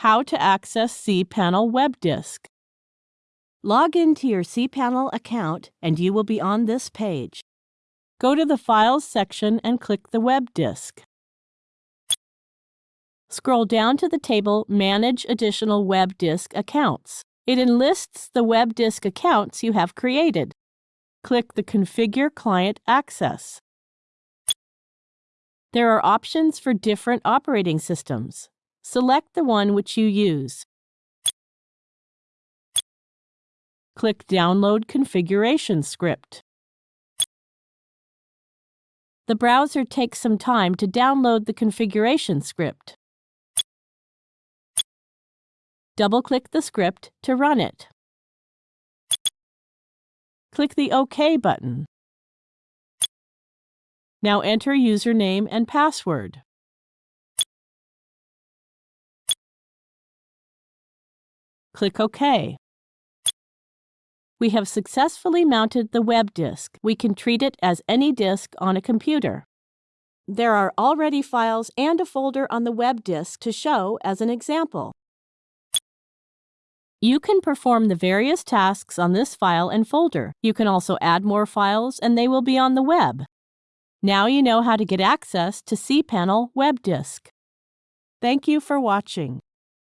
How to access cPanel Web Disk. Log into your cPanel account and you will be on this page. Go to the Files section and click the web disk. Scroll down to the table Manage Additional Web Disk Accounts. It enlists the web disk accounts you have created. Click the Configure Client Access. There are options for different operating systems. Select the one which you use. Click Download Configuration Script. The browser takes some time to download the configuration script. Double-click the script to run it. Click the OK button. Now enter username and password. Click OK. We have successfully mounted the web disk. We can treat it as any disk on a computer. There are already files and a folder on the web disk to show as an example. You can perform the various tasks on this file and folder. You can also add more files and they will be on the web. Now you know how to get access to cPanel Web Disk. Thank you for watching.